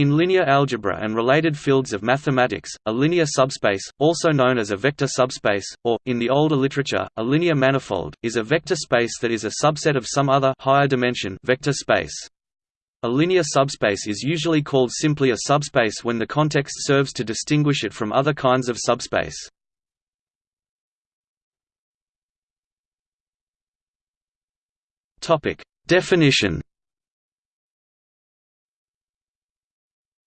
In linear algebra and related fields of mathematics, a linear subspace, also known as a vector subspace, or, in the older literature, a linear manifold, is a vector space that is a subset of some other higher dimension vector space. A linear subspace is usually called simply a subspace when the context serves to distinguish it from other kinds of subspace. Definition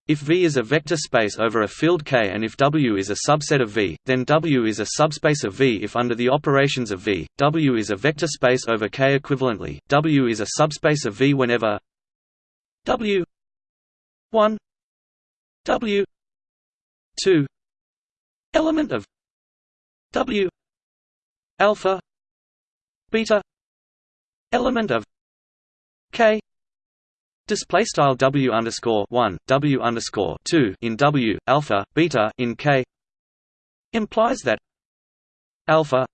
If V is a vector space over a field K and if W is a subset of V, then W is a subspace of V. If under the operations of V, W is a vector space over K equivalently, W is a subspace of V whenever W 1 W 2 element of W alpha beta element of K Display style W underscore one W underscore two in W alpha beta in K implies that alpha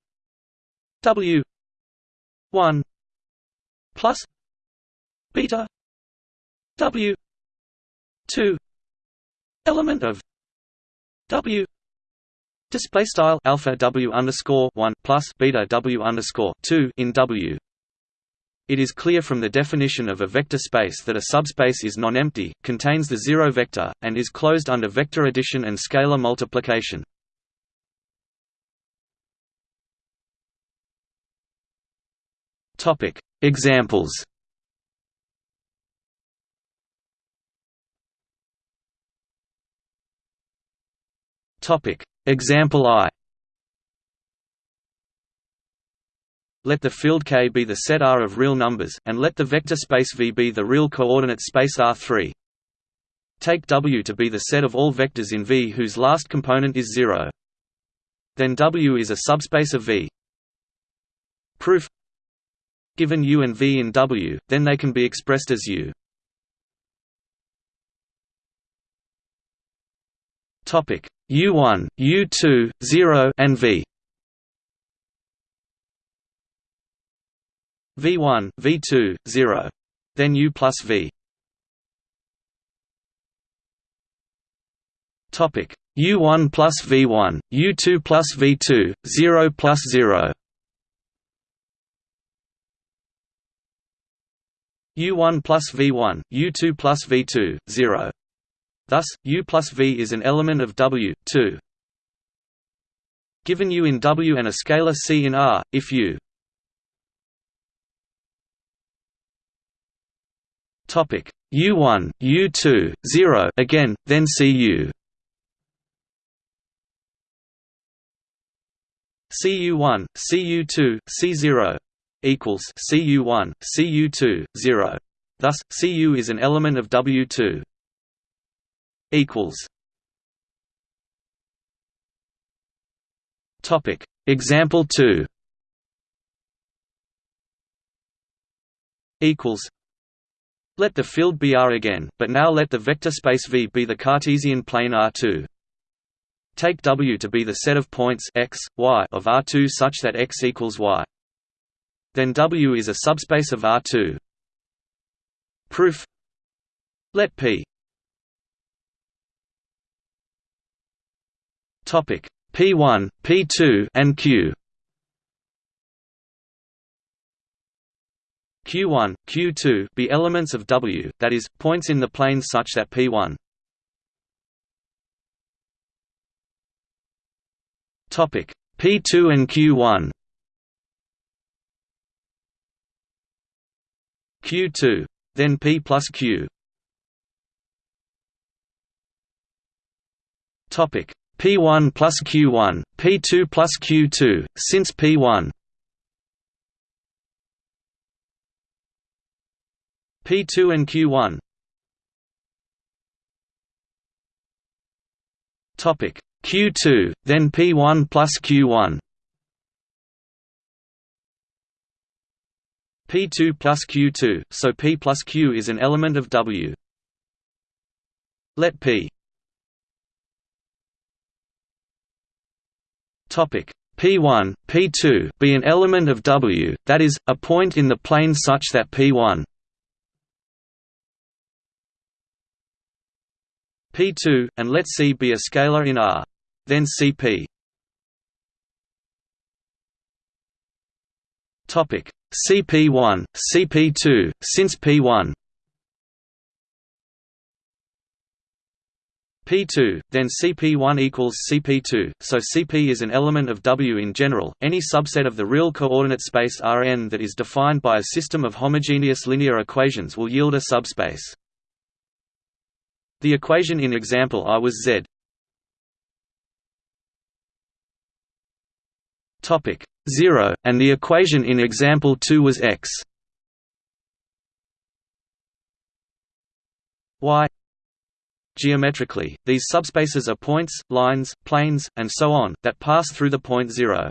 W one plus beta W two element of W display style alpha W underscore one plus beta W underscore two in W it is clear from the definition of a vector space that a subspace is non-empty, contains the zero vector, and is closed under vector addition and scalar multiplication. Topic: Examples. Topic: Example I. Let the field K be the set R of real numbers, and let the vector space V be the real coordinate space R3. Take W to be the set of all vectors in V whose last component is 0. Then W is a subspace of V. Proof Given U and V in W, then they can be expressed as U. Topic U1, U2, 0 and V V1, V2, 0. Then U plus V. Topic U1 plus V1, U2 plus V2, 0 plus 0. U1 plus V1, U2 plus V2, 0. Thus, U plus V is an element of W, 2. Given U in W and a scalar C in R, if U Topic U1, U2, 0 again, then CU. CU1, CU2, C0 equals CU1, CU2, 0. Thus, CU is an element of W2. Equals. Topic. Example 2. Equals. Let the field be R again, but now let the vector space V be the Cartesian plane R2. Take W to be the set of points x, y of R2 such that x equals y. Then W is a subspace of R2. Proof Let P Topic P1, P2 and Q Q1, Q2 be elements of W, that is, points in the plane such that P1 Topic. P2 and Q1 Q2. Then P plus Q. Topic. P1 plus Q1, P2 plus Q2, since P1 P2 and Q1 Topic. Q2 then P1 plus Q1 P2 plus Q2 so P plus Q is an element of W. Let P. Topic. P1 P2 be an element of W that is a point in the plane such that P1 P2, and let C be a scalar in R. Then Cp Topic CP1, CP2, since P1 P2, then CP1 equals CP2, so Cp is an element of W in general, any subset of the real coordinate space Rn that is defined by a system of homogeneous linear equations will yield a subspace. The equation in example I was Z. Topic 0, and the equation in example 2 was X. Y Geometrically, these subspaces are points, lines, planes, and so on, that pass through the point zero.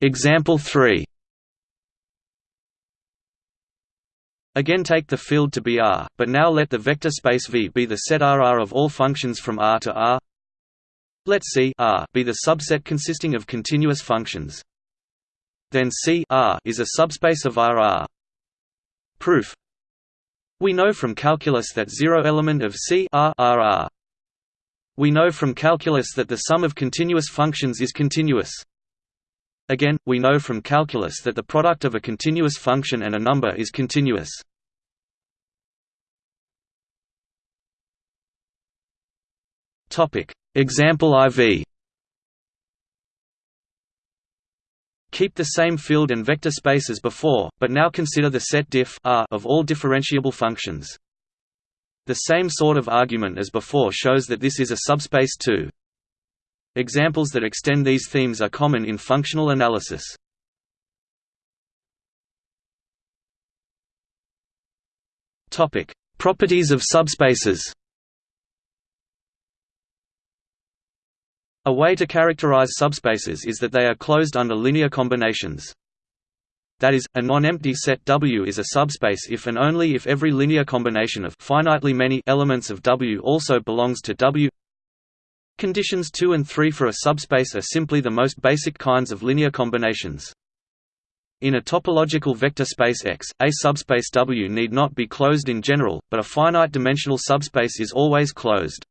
Example 3 Again take the field to be R, but now let the vector space V be the set RR of all functions from R to R. Let C R be the subset consisting of continuous functions. Then C R is a subspace of RR. Proof We know from calculus that zero element of C R R R. We know from calculus that the sum of continuous functions is continuous. Again, we know from calculus that the product of a continuous function and a number is continuous. Example IV Keep the same field and vector space as before, but now consider the set diff R of all differentiable functions. The same sort of argument as before shows that this is a subspace too. Examples that extend these themes are common in functional analysis. Topic: Properties of subspaces. A way to characterize subspaces is that they are closed under linear combinations. That is, a non-empty set W is a subspace if and only if every linear combination of finitely many elements of W also belongs to W. Conditions 2 and 3 for a subspace are simply the most basic kinds of linear combinations. In a topological vector space X, a subspace W need not be closed in general, but a finite-dimensional subspace is always closed.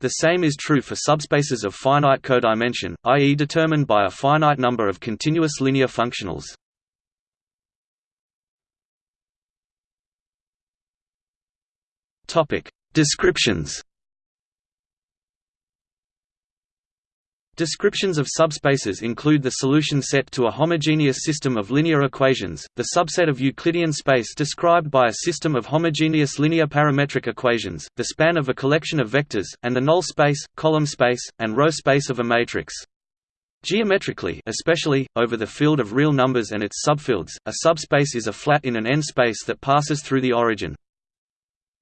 The same is true for subspaces of finite codimension, i.e. determined by a finite number of continuous linear functionals. Descriptions Descriptions of subspaces include the solution set to a homogeneous system of linear equations, the subset of Euclidean space described by a system of homogeneous linear parametric equations, the span of a collection of vectors, and the null space, column space, and row space of a matrix. Geometrically especially, over the field of real numbers and its subfields, a subspace is a flat in an n-space that passes through the origin.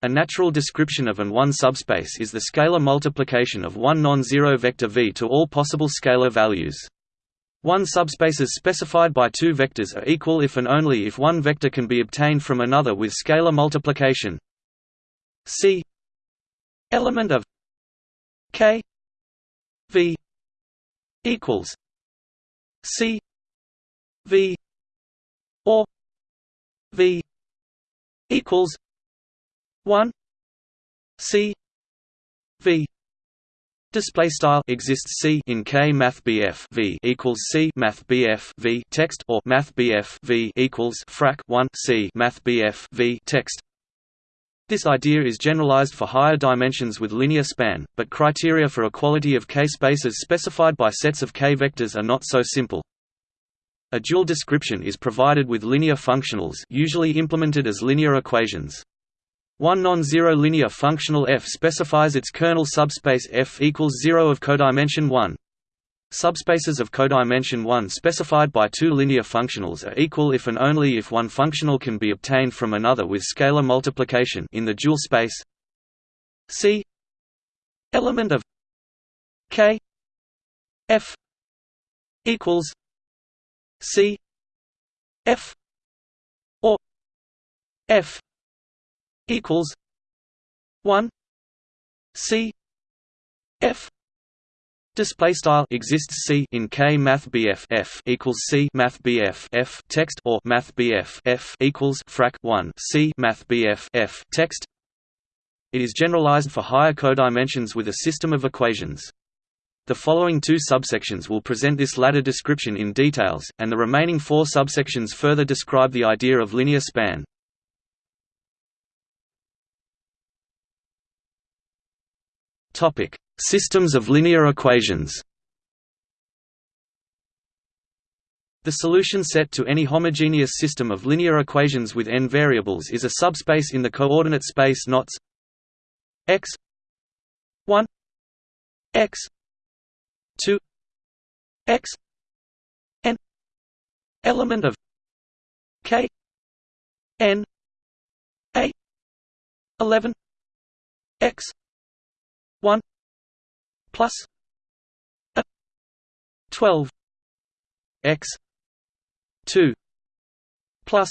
A natural description of an one subspace is the scalar multiplication of one non-zero vector v to all possible scalar values. One subspaces specified by two vectors are equal if and only if one vector can be obtained from another with scalar multiplication. C element of k v equals c v or v equals 1 c v display style exists c in k math bf v equals c math bf v text or math bf v equals frac 1 c math bf v text this idea is generalized for higher dimensions with linear span, but criteria for equality of k-spaces specified by sets of k vectors are not so simple. A dual description is provided with linear functionals usually implemented as linear equations. One non-zero linear functional f specifies its kernel subspace f equals 0 of codimension 1. Subspaces of codimension 1 specified by two linear functionals are equal if and only if one functional can be obtained from another with scalar multiplication in the dual space C element of K F equals C F or F equals one C F Display style exists C in K Math BF F equals C Math BF F text or Math BF F equals frac 1 C Math BF F text. It is generalized for higher codimensions with a system of equations. The following two subsections will present this latter description in details, and the remaining four subsections further describe the idea of linear span. Topic: Systems of linear equations. The solution set to any homogeneous system of linear equations with n variables is a subspace in the coordinate space knots x 1 x 2 x n element of k n a 11 x 1 plus a 12 x 2 plus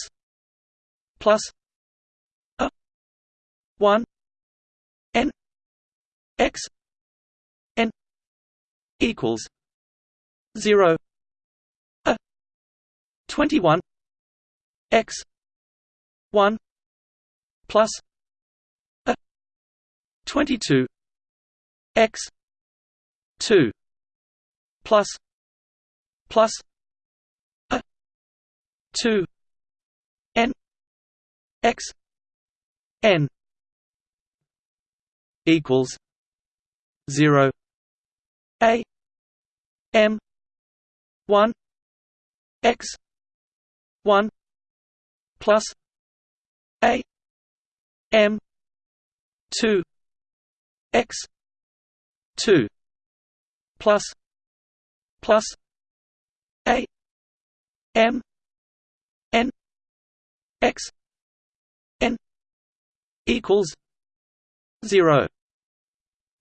plus a 1 n x n equals 0 a 21 x 1 plus a 22 x 2 plus plus a 2 n x n equals 0 a m 1 x 1 plus a m 2 x 2 plus plus a m n x n equals 0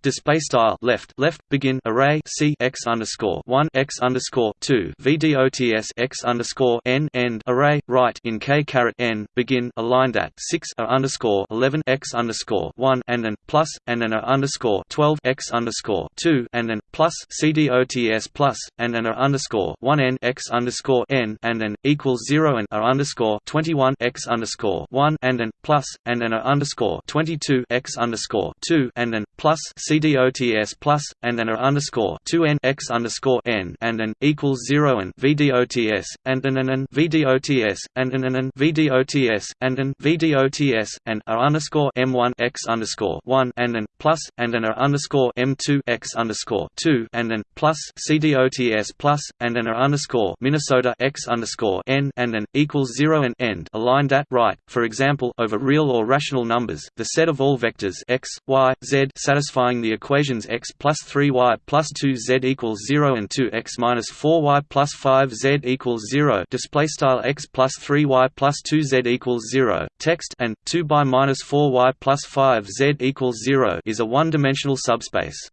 display style left left begin array c x underscore one x underscore two vdots x underscore n end array right in k caret n begin aligned at six a underscore eleven x underscore one and an plus and an a underscore twelve x underscore two and an plus cdots plus and an a underscore one n x underscore n and an equals zero and a underscore twenty one x underscore one and an plus and an a underscore twenty two x underscore two and an plus CDOTS plus and an underscore two n x underscore n and an equals zero and VDOTS and an an VDOTS and an an VDOTS and an VDOTS and a underscore M one x underscore one and an plus and an underscore M two x underscore two and an plus CDOTS plus and an underscore Minnesota x underscore n and an equals zero and end aligned at right. For example, over real or rational numbers, the set of all vectors x, y, z satisfying the equations x plus 3y plus 2z equals 0 and 2x minus 4y plus 5z equals 0 display style x plus 3y plus 2z equals 0 text and 2 by minus 4y plus 5z equals 0 is a one-dimensional subspace.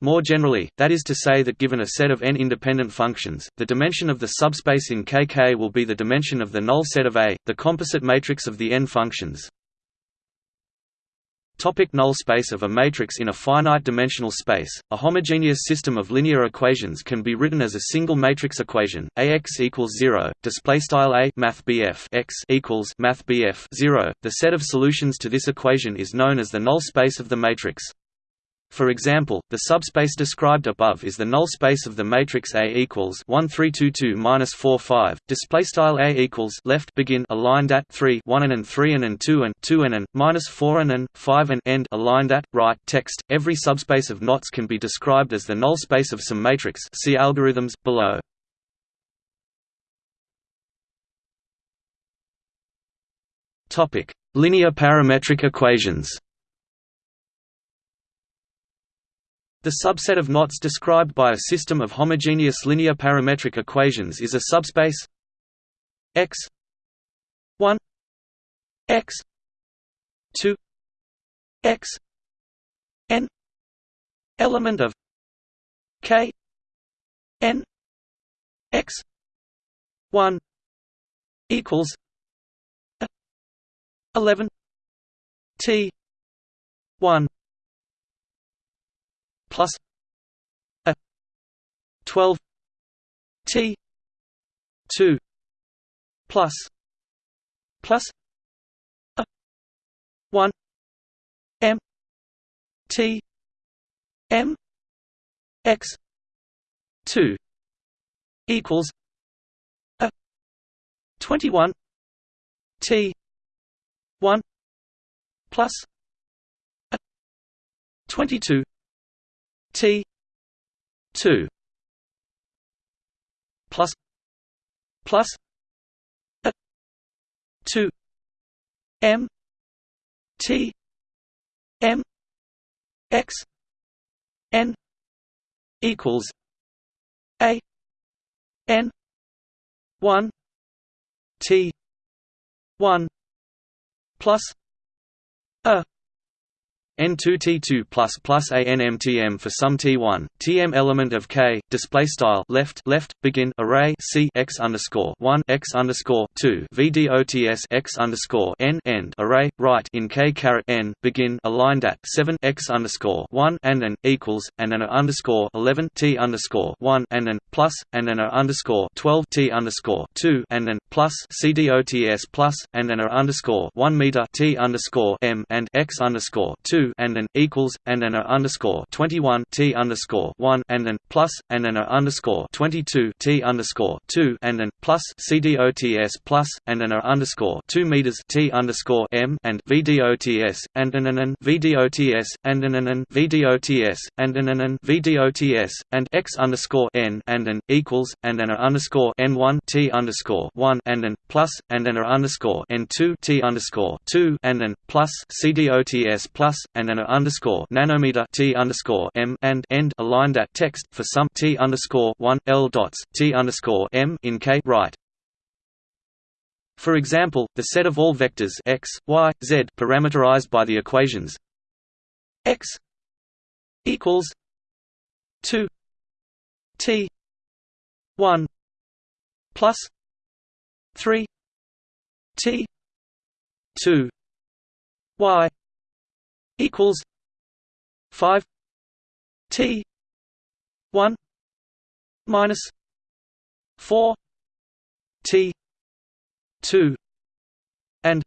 More generally, that is to say that given a set of n independent functions, the dimension of the subspace in Kk will be the dimension of the null set of A, the composite matrix of the n functions. Topic null space of a matrix in a finite-dimensional space, a homogeneous system of linear equations can be written as a single matrix equation: Ax equals zero. Display style A Math x equals Math 0. The set of solutions to this equation is known as the null space of the matrix. For example, the subspace described above is the null space of the matrix A equals 1322 minus 45. Display style A equals left begin aligned at 3 1 and, and 3 and, and 2 and 2 and, and minus 4 and, and 5 and end aligned at right. Text Every subspace of knots can be described as the null space of some matrix. See algorithms below. Topic: Linear parametric equations. The subset of knots described by a system of homogeneous linear parametric equations is a subspace x 1 x 2 x n element of k n x 1 equals 11 t 1 plus a 12 T two plus plus a one M T M X two equals a twenty one T one plus a twenty two T two plus plus a 2 m t m x n equals a n 1 t 1 plus a N2T2 plus plus ANMTM for some T1 TM element of K display style left left begin array C X underscore one X underscore two. VDOTS X underscore N end array right in K caret N begin aligned at seven X underscore one and an equals and an underscore eleven T underscore one and an plus and an underscore twelve T underscore two and an plus CDOTS plus and an underscore one meter T underscore M and X underscore two and an equals and an underscore twenty one T underscore one and an plus and an underscore twenty two T underscore two and an plus CDOTS plus and an underscore two meters T underscore M and VDOTS and an an VDOTS and an an VDOTS and an an VDOTS and X underscore N and an equals and an underscore N one T underscore one and an plus and an underscore N two T underscore two and an plus CDOTS plus and an underscore nanometer T underscore M and end aligned at text for some T underscore one L dots T underscore M in K right. For example, the set of all vectors x, y, z parameterized by the equations x equals two T one plus three T two y equals five T one minus four T two and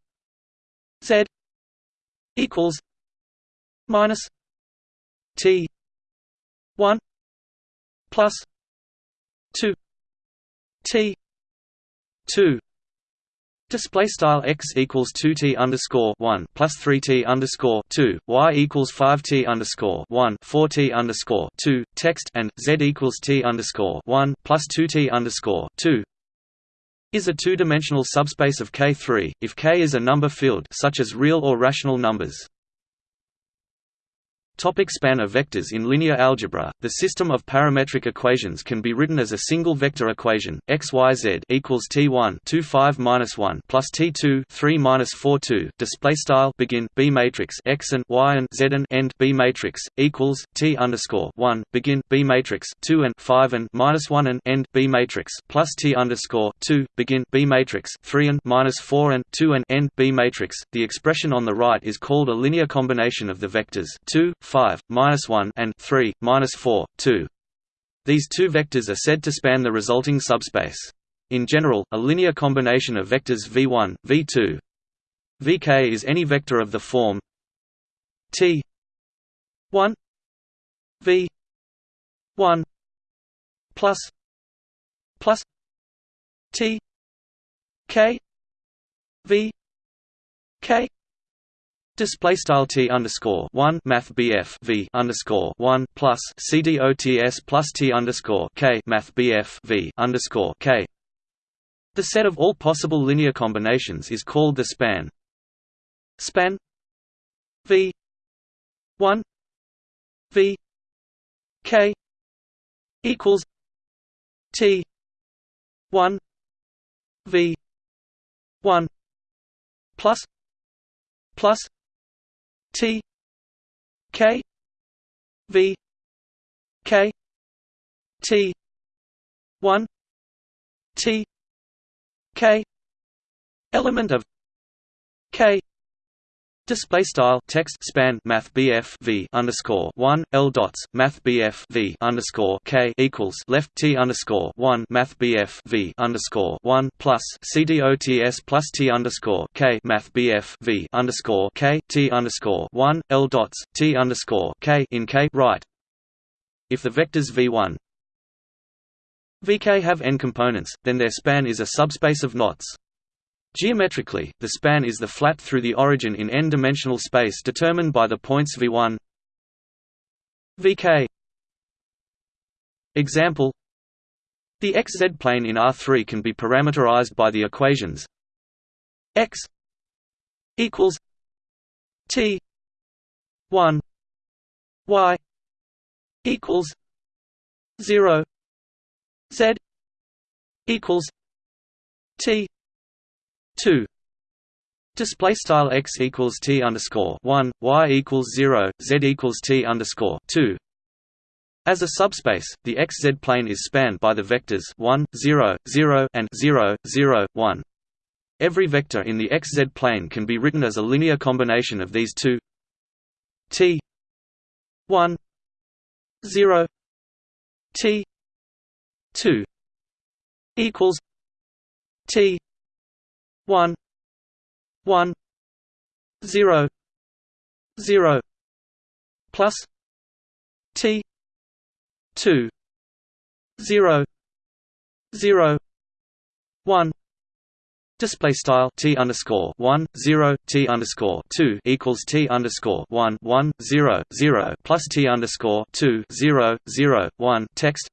Z equals minus T one plus two T two Display style x equals two t underscore one plus three t underscore two y equals five t underscore one four t underscore two text and z equals t underscore one plus two t underscore two is a two-dimensional subspace of K3 if K is a number field such as real or rational numbers. Topic span of vectors In linear algebra, the system of parametric equations can be written as a single vector equation: x y z equals t1 2 5 minus 1 plus t2 3 minus 4 2. Display style begin b matrix x and y and z and end b matrix equals t underscore 1 begin b matrix 2 and 5 and minus 1 and end b matrix plus t underscore 2 begin b matrix 3 and minus 4 and 2 and end b matrix. The expression on the right is called a linear combination of the vectors 2 5, minus 1 and 3, minus 4, 2. These two vectors are said to span the resulting subspace. In general, a linear combination of vectors v1, v2, vk is any vector of the form t 1 v 1 plus plus t k v k Display style t underscore one math BF V underscore one plus CDOTS plus T underscore K math BF V underscore K. The set of all possible linear combinations is called the span. Span V one V K equals T one V one plus plus T K V K T one T K element of K Display style text span Math BF V underscore one L dots Math BF V underscore K equals left T underscore one Math BF V underscore one plus CDOTS plus T underscore K Math BF V underscore K T underscore one L dots T underscore K in K right. If the vectors V one VK have n components, then their span is a subspace of knots. Geometrically, the span is the flat through the origin in n-dimensional space determined by the points v1 vk Example The xz plane in R3 can be parameterized by the equations x equals t 1 y equals 0 z equals t two Display style x equals t underscore one, y equals zero, z equals t underscore two. As a subspace, the xz plane is spanned by the vectors 1, 0, 0, and 0, 0, 1. Every vector in the xz plane can be written as a linear combination of these two t 1 0 t 2 equals t 1 1 0 0 plus T two zero zero one Display style t underscore one zero t underscore two equals t underscore one one zero zero plus t underscore two zero zero one text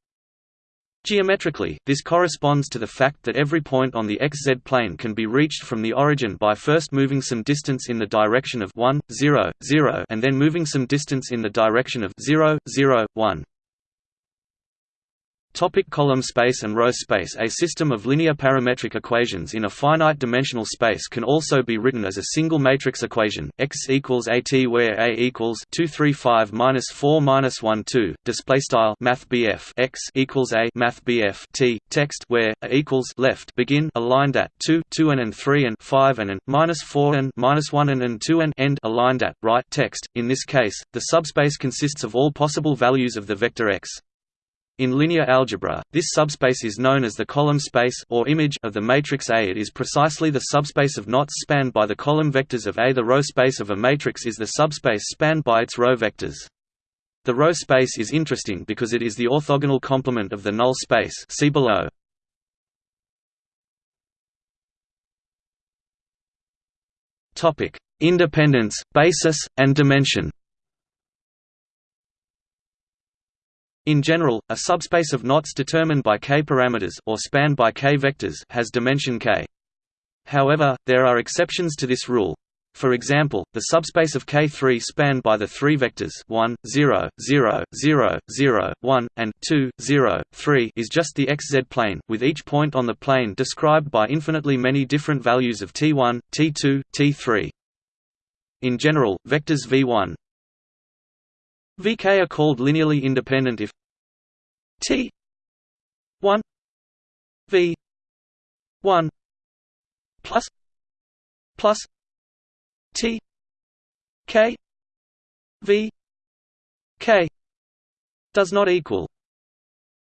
Geometrically, this corresponds to the fact that every point on the xz plane can be reached from the origin by first moving some distance in the direction of 1, 0, 0 and then moving some distance in the direction of 0, 0, 1. Topic column space and row space A system of linear parametric equations in a finite-dimensional space can also be written as a single matrix equation, x equals at where a equals 235 minus 4 minus 1 2. Display style Math x equals a Math t text where a equals left begin aligned at 2 2 and and 3 and 5 and and minus 4 and minus 1 and and 2 and end aligned at right text. In this case, the subspace consists of all possible values of the vector x. In linear algebra, this subspace is known as the column space or image of the matrix A. It is precisely the subspace of knots spanned by the column vectors of A. The row space of a matrix is the subspace spanned by its row vectors. The row space is interesting because it is the orthogonal complement of the null space see below. Independence, basis, and dimension In general, a subspace of knots determined by k parameters or spanned by k vectors has dimension k. However, there are exceptions to this rule. For example, the subspace of K3 spanned by the three vectors 1, 0, 0, 0, 0, 1, and 2, 0, 3 is just the xz plane, with each point on the plane described by infinitely many different values of t1, t2, t3. In general, vectors v1, vk are called linearly independent if T one V one plus plus T K V K does not equal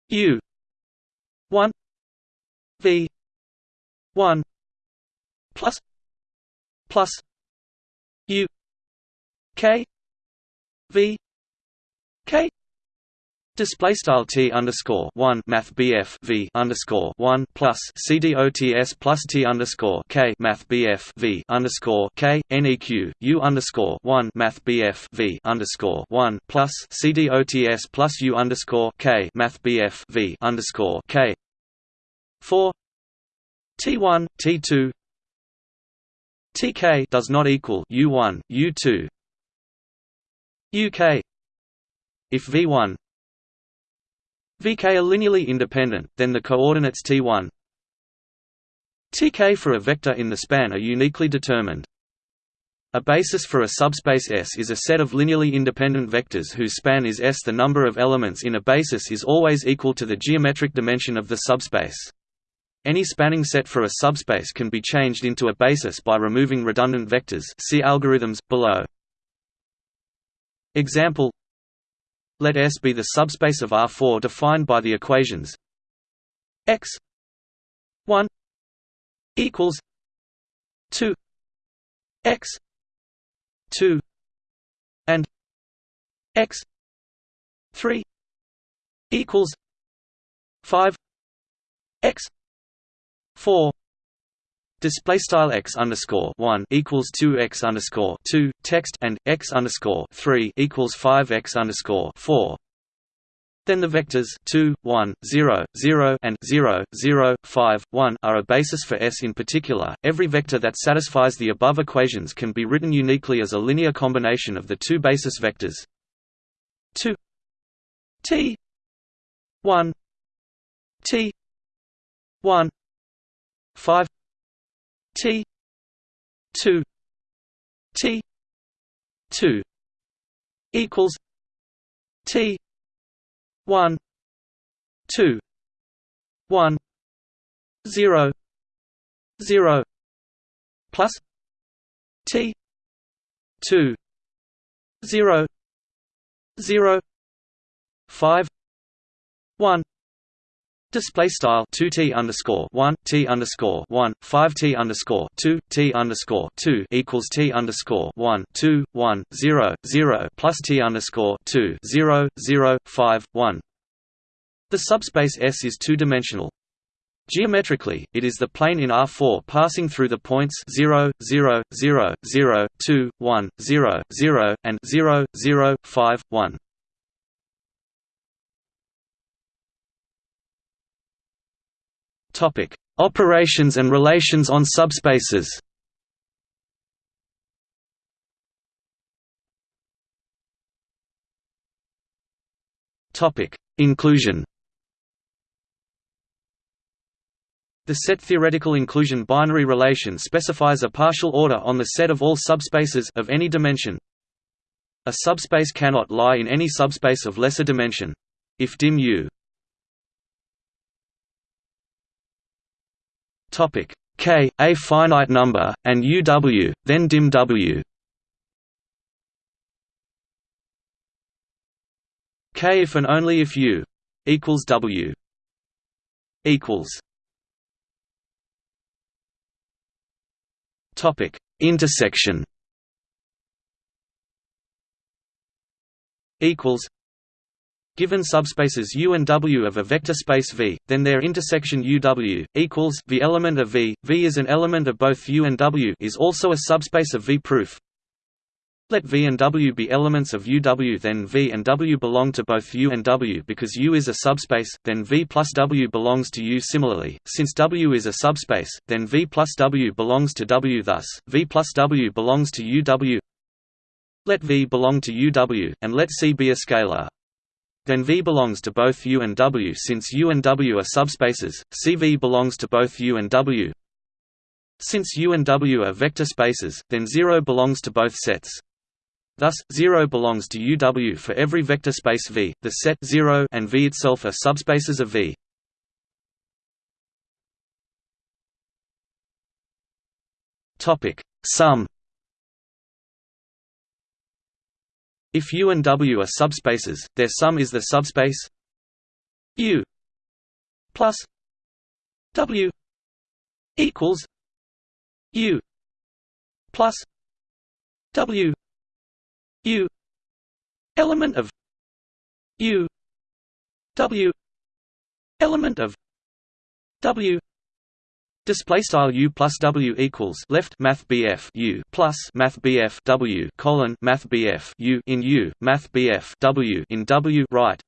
U one V one plus plus U K V K Display style t underscore one math bf v underscore one plus c d o t s plus t underscore k math bf v underscore k neq u underscore one math bf v underscore one plus c d o t s plus u underscore k math bf v underscore k. Four. T one t two. Tk does not equal u one u two. Uk if v one Vk are linearly independent, then the coordinates t1 tk for a vector in the span are uniquely determined. A basis for a subspace S is a set of linearly independent vectors whose span is S. The number of elements in a basis is always equal to the geometric dimension of the subspace. Any spanning set for a subspace can be changed into a basis by removing redundant vectors see algorithms, below. Example Let S be the subspace of R4 defined by the equations x 1 equals 2 x 2 and x 3 equals 5 x 4 display style x underscore 1 equals 2 x underscore 2 text and x underscore 3 equals 5 x underscore 4 then the vectors 2, 1, 0, 0 and 0, 0, 5, 1 are a basis for S in particular. Every vector that satisfies the above equations can be written uniquely as a linear combination of the two basis vectors. 2 t. 1 t. 1 5 t 2 t 2 equals t 1 2 1 0 0 plus t 2 0 0 5 1 Display style two T underscore one T underscore one five T underscore two T underscore two equals T underscore one two one zero zero plus T underscore two zero zero five one. The subspace S is two dimensional. Geometrically, it is the plane in R4 passing through the points 0, 0, 0, 0, 2, 1, 0, 0, and 0, 0, 5, 1. Topic: Operations and relations on subspaces. Topic: Inclusion. The set theoretical inclusion binary relation specifies a partial order on the set of all subspaces of any dimension. A subspace cannot lie in any subspace of lesser dimension. If dim U Topic K, a finite number, and UW, then dim W. K if and only if U equals W equals Topic Intersection equals Given subspaces U and W of a vector space V, then their intersection UW equals the element of V. V is an element of both U and W is also a subspace of V proof. Let V and W be elements of UW then V and W belong to both U and W because U is a subspace, then V plus W belongs to U similarly, since W is a subspace, then V plus W belongs to W thus, V plus W belongs to UW Let V belong to UW, and let C be a scalar. Then V belongs to both U and W since U and W are subspaces, CV belongs to both U and W. Since U and W are vector spaces, then 0 belongs to both sets. Thus, 0 belongs to UW for every vector space V. The set 0 and V itself are subspaces of V. Topic: Sum If U and W are subspaces, their sum is the subspace U plus W equals U plus W U element of U W element of W Display style u plus w equals left math bf u plus math bf w colon math bf u in u math bf w in w right.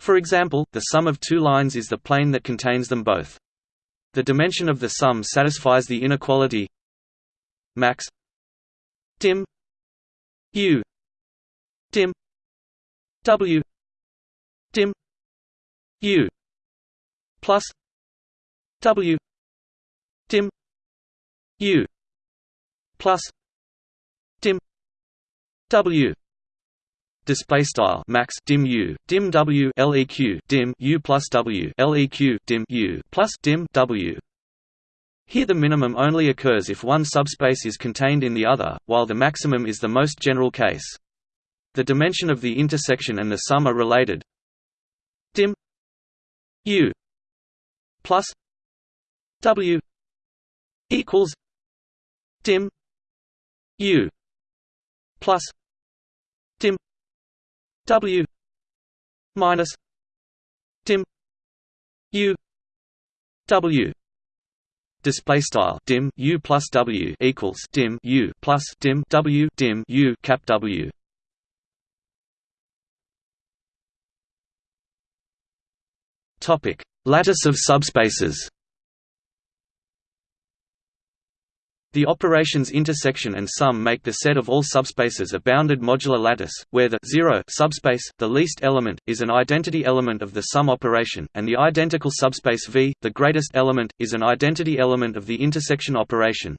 For example, the sum of two lines is the plane that contains them both. The dimension of the sum satisfies the inequality. Max. Dim. U. Dim. W. Dim. U. Plus. W dim u. Plus. Dim w. Display style. Max. Dim u. Dim w. Leq dim u plus w. Leq dim u plus dim w. Here the minimum only occurs if one subspace is contained in the other, while the maximum is the most general case. The dimension of the intersection and the sum are related. dim. U. Plus. W equals dim u plus dim w minus dim u w. Display style dim u plus w equals dim u plus dim w dim u cap w. Topic. Lattice of subspaces The operations intersection and sum make the set of all subspaces a bounded modular lattice, where the 0 subspace, the least element, is an identity element of the sum operation, and the identical subspace V, the greatest element, is an identity element of the intersection operation.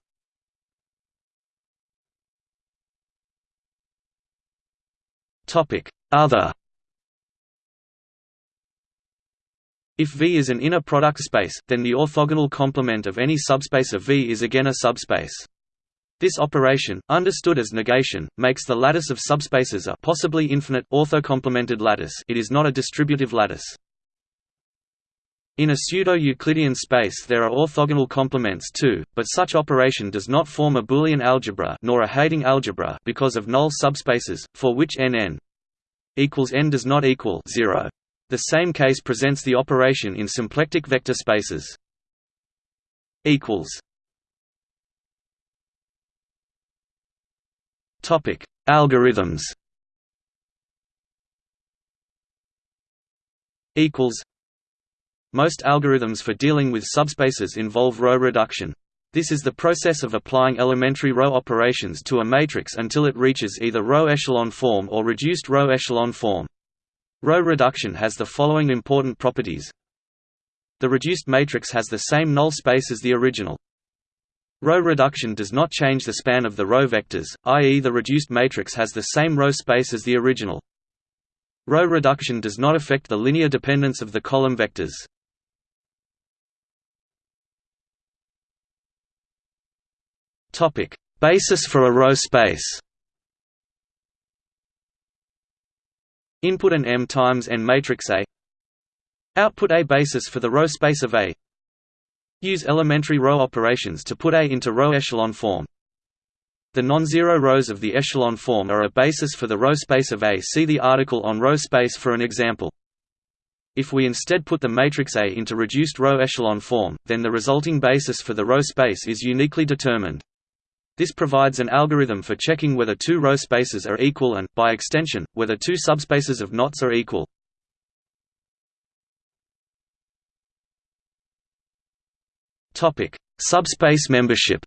Other If V is an inner product space, then the orthogonal complement of any subspace of V is again a subspace. This operation, understood as negation, makes the lattice of subspaces a possibly infinite orthocomplemented lattice it is not a distributive lattice. In a pseudo-Euclidean space there are orthogonal complements too, but such operation does not form a Boolean algebra nor a Heyting algebra because of null subspaces, for which n n equals n does not equal 0. The same case presents the operation in symplectic vector spaces. equals Topic: Algorithms. Equals. Most algorithms for dealing with subspaces involve row reduction. This is the process of applying elementary row operations to a matrix until it reaches either row echelon form or reduced row echelon form. Row reduction has the following important properties. The reduced matrix has the same null space as the original. Row reduction does not change the span of the row vectors, i.e. the reduced matrix has the same row space as the original. Row reduction does not affect the linear dependence of the column vectors. Basis for a row space Input an M times n matrix A Output A basis for the row space of A Use elementary row operations to put A into row echelon form The non-zero rows of the echelon form are a basis for the row space of A see the article on row space for an example. If we instead put the matrix A into reduced row echelon form, then the resulting basis for the row space is uniquely determined. This provides an algorithm for checking whether two row spaces are equal and, by extension, whether two subspaces of knots are equal. Subspace membership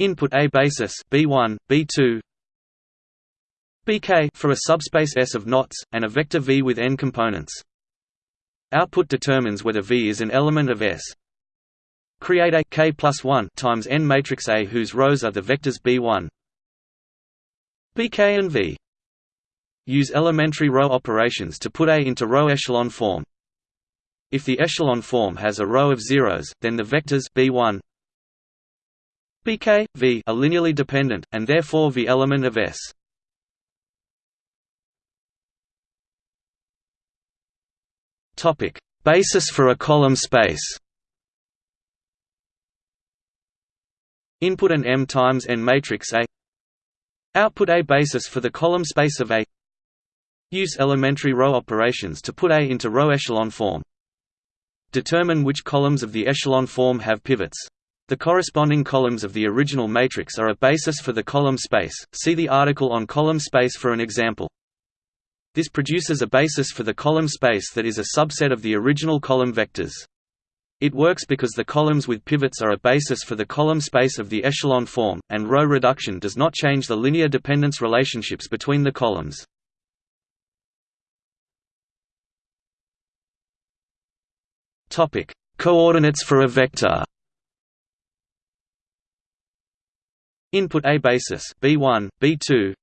Input A basis B1, B2 BK for a subspace S of knots, and a vector V with n components. Output determines whether V is an element of S, Create a k plus 1 times n matrix A whose rows are the vectors b1, bk and v. Use elementary row operations to put A into row echelon form. If the echelon form has a row of zeros, then the vectors b1, bk, v are linearly dependent, and therefore v element of S. Topic: Basis for a column space. Input an M times n matrix A Output A basis for the column space of A Use elementary row operations to put A into row echelon form. Determine which columns of the echelon form have pivots. The corresponding columns of the original matrix are a basis for the column space, see the article on column space for an example. This produces a basis for the column space that is a subset of the original column vectors. It works because the columns with pivots are a basis for the column space of the echelon form, and row reduction does not change the linear dependence relationships between the columns. Topic: Coordinates for a vector. Input A basis B1, B2,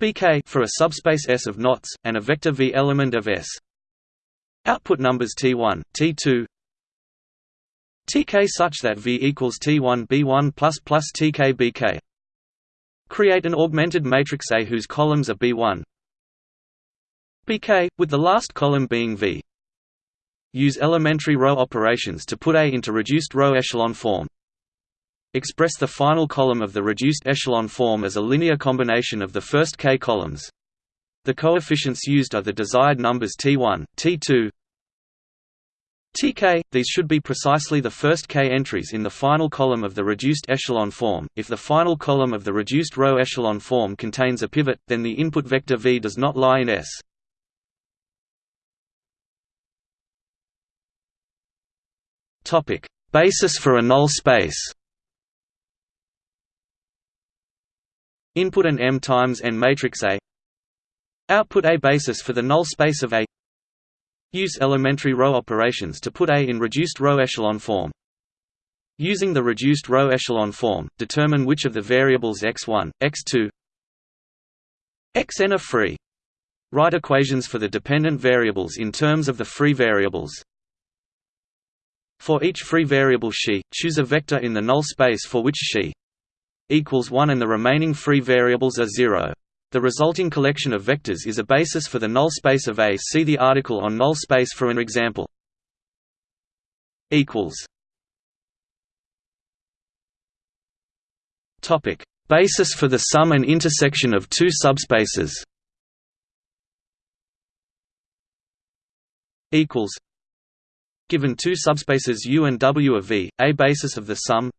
bk for a subspace S of knots and a vector V element of S. Output numbers T1, T2, Tk such that V equals T1 B1 plus plus Tk Bk. Create an augmented matrix A whose columns are B1 Bk, with the last column being V. Use elementary row operations to put A into reduced row echelon form. Express the final column of the reduced echelon form as a linear combination of the first k columns. The coefficients used are the desired numbers T1, T2, Tk, these should be precisely the first k entries in the final column of the reduced echelon form. If the final column of the reduced row echelon form contains a pivot, then the input vector v does not lie in S. Topic: Basis for a null space. Input an M times n matrix A Output A basis for the null space of A Use elementary row operations to put A in reduced row echelon form. Using the reduced row echelon form, determine which of the variables x1, x2, xn are free. Write equations for the dependent variables in terms of the free variables. For each free variable xi, choose a vector in the null space for which xi equals 1 and the remaining free variables are 0. The resulting collection of vectors is a basis for the null space of A. See the article on null space for an example. equals Topic: Basis for the sum and intersection of two subspaces. Equals. Given two subspaces U and W of V, a basis of the sum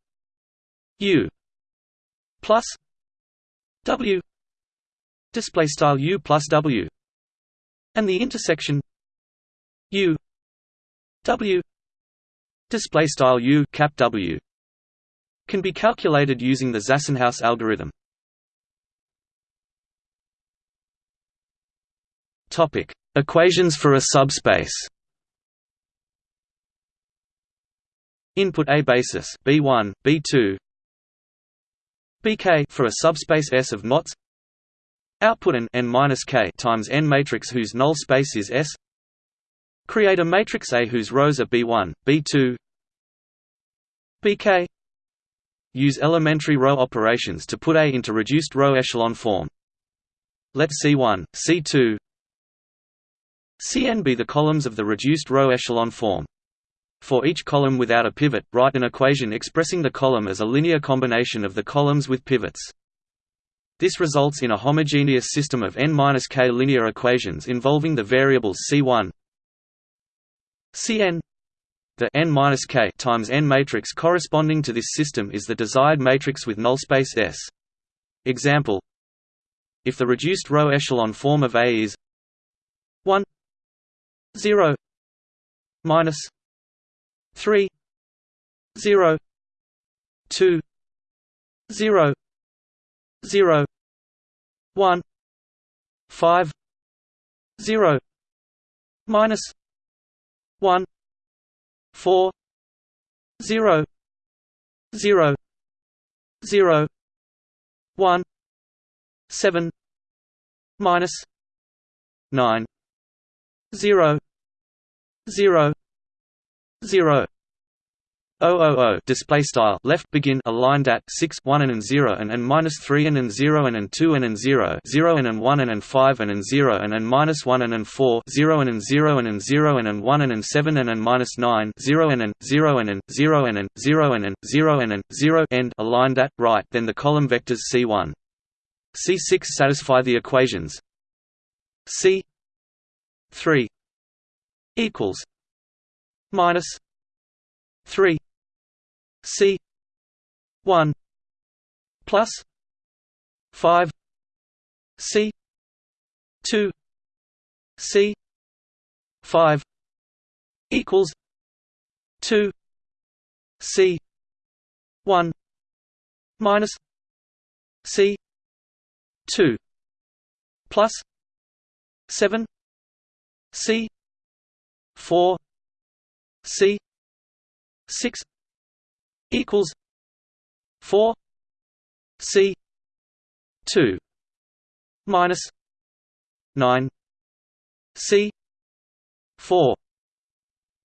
U plus W display style U plus W and the intersection U W display style U cap W can be calculated using the Zassenhaus algorithm. Topic: Equations for a subspace. Input A basis B1, B2, bk for a subspace S of knots output an n minus k times n matrix whose null space is S. Create a matrix A whose rows are b1 b2 bk use elementary row operations to put A into reduced row echelon form. Let C1 C2 Cn be the columns of the reduced row echelon form. For each column without a pivot, write an equation expressing the column as a linear combination of the columns with pivots. This results in a homogeneous system of n-k linear equations involving the variables C1 Cn the n-k times n matrix corresponding to this system is the desired matrix with null space S. Example If the reduced row echelon form of A is 1 0 minus 3 0 2 0 0 1 5 0 minus 1 4 0 0 0 1 7 minus 9 0 0 zero O O O display style left begin aligned at 6 1 and and 0 and and minus 3 and and 0 and and 2 and and 0 0 and and 1 and and 5 and and 0 and and minus 1 and and 4 0 and and 0 and and 0 and and 1 and and 7 and and minus 9 0 and and 0 and and 0 and and 0 and and 0 and and 0 end aligned at right then the column vectors C1 C6 satisfy the equations C 3 equals minus 3 c 1 plus 5 c 2 c 5 equals 2 c 1 minus c 2 plus 7 c 4 C six equals four C two minus nine C four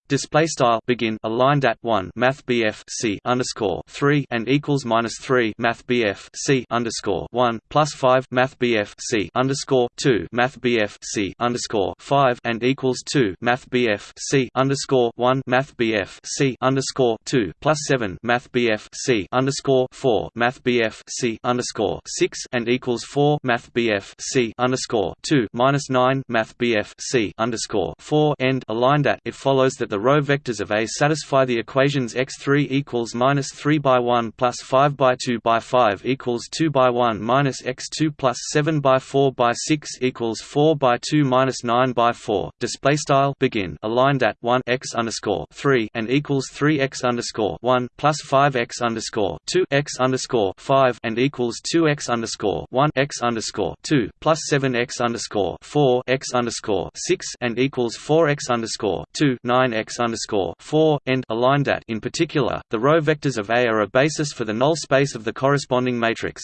display style begin aligned at 1 math BF C underscore 3 and equals minus 3 math BF C underscore 1 plus 5 math BF C underscore 2 math BF C underscore 5 and equals 2 math BF C underscore 1 math BF C underscore 2 plus 7 math BF C underscore 4 math BF C underscore 6 and equals 4 math BF C underscore 2 minus 9 math BF C underscore 4 end aligned at it follows that the the row vectors of A satisfy the equations x3 equals minus 3 by 1 plus 5 by 2 by 5 equals 2 by 1 minus x2 plus 7 by 4 by 6 equals 4 by 2 minus 9 by 4. Display style begin aligned at 1 x underscore 3 and equals 3 x underscore 1 plus 5 x underscore 2 x underscore 5 and equals 2 x underscore 1 x underscore 2 plus 7 x underscore 4 x underscore 6 and equals 4 x underscore 2 9 x x underscore four end aligned at. In particular, the row vectors of A are a basis for the null space of the corresponding matrix.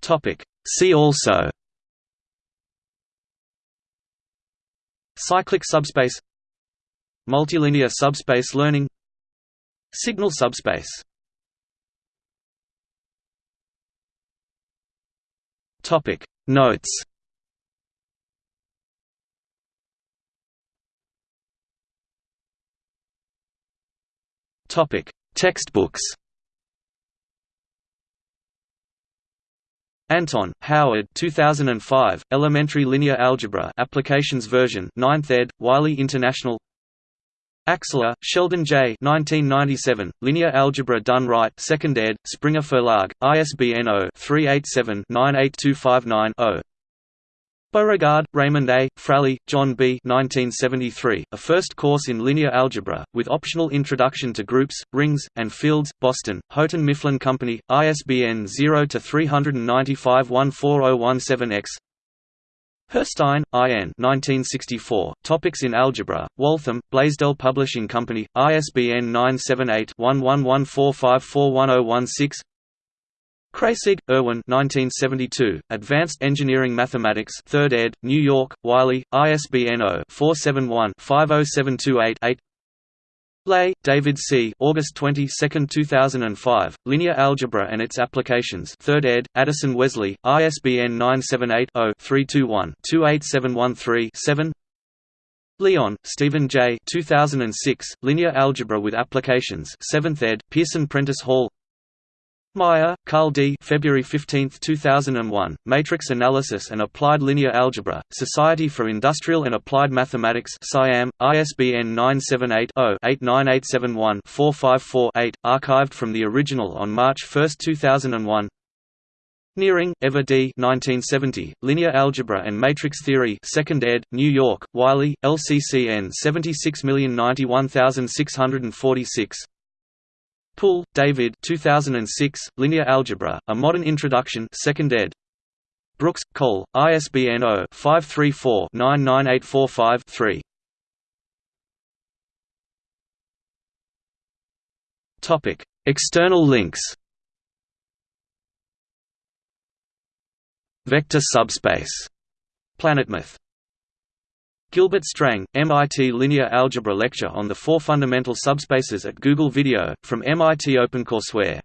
Topic. See also. Cyclic subspace Multilinear subspace learning Signal subspace Topic Notes Topic: Textbooks. Anton, Howard 2005, Elementary Linear Algebra Applications Version 9th ed., Wiley International Axler, Sheldon J. 1997, Linear Algebra Done Right 2nd ed., Springer Verlag, ISBN 0-387-98259-0 Beauregard, Raymond A., Fraley, John B. 1973, a first course in linear algebra, with optional introduction to groups, rings, and fields, Boston, Houghton Mifflin Company, ISBN 0-395-14017-X Herstein, I.N. 1964, Topics in Algebra, Waltham, Blaisdell Publishing Company, ISBN 978 1114541016 Kreyszig, Erwin 1972, Advanced Engineering Mathematics 3rd ed., New York, Wiley, ISBN 0-471-50728-8 Lay, David C. August 22, 2005, Linear Algebra and Its Applications 3rd ed., Addison Wesley, ISBN 978-0-321-28713-7 Leon, Stephen J. 2006, Linear Algebra with Applications 7th ed., Pearson Prentice Hall Meyer, Carl D. February 15, 2001, Matrix Analysis and Applied Linear Algebra, Society for Industrial and Applied Mathematics SIAM, ISBN 978-0-89871-454-8, archived from the original on March 1, 2001 Nering, Eva D. 1970, Linear Algebra and Matrix Theory 2nd ed., New York, Wiley, LCCN 76091646 Poole, David 2006, Linear Algebra, A Modern Introduction 2nd ed. Brooks, Cole, ISBN 0-534-99845-3 External links Vector subspace. PlanetMath Gilbert Strang, MIT Linear Algebra Lecture on the Four Fundamental Subspaces at Google Video, from MIT OpenCourseware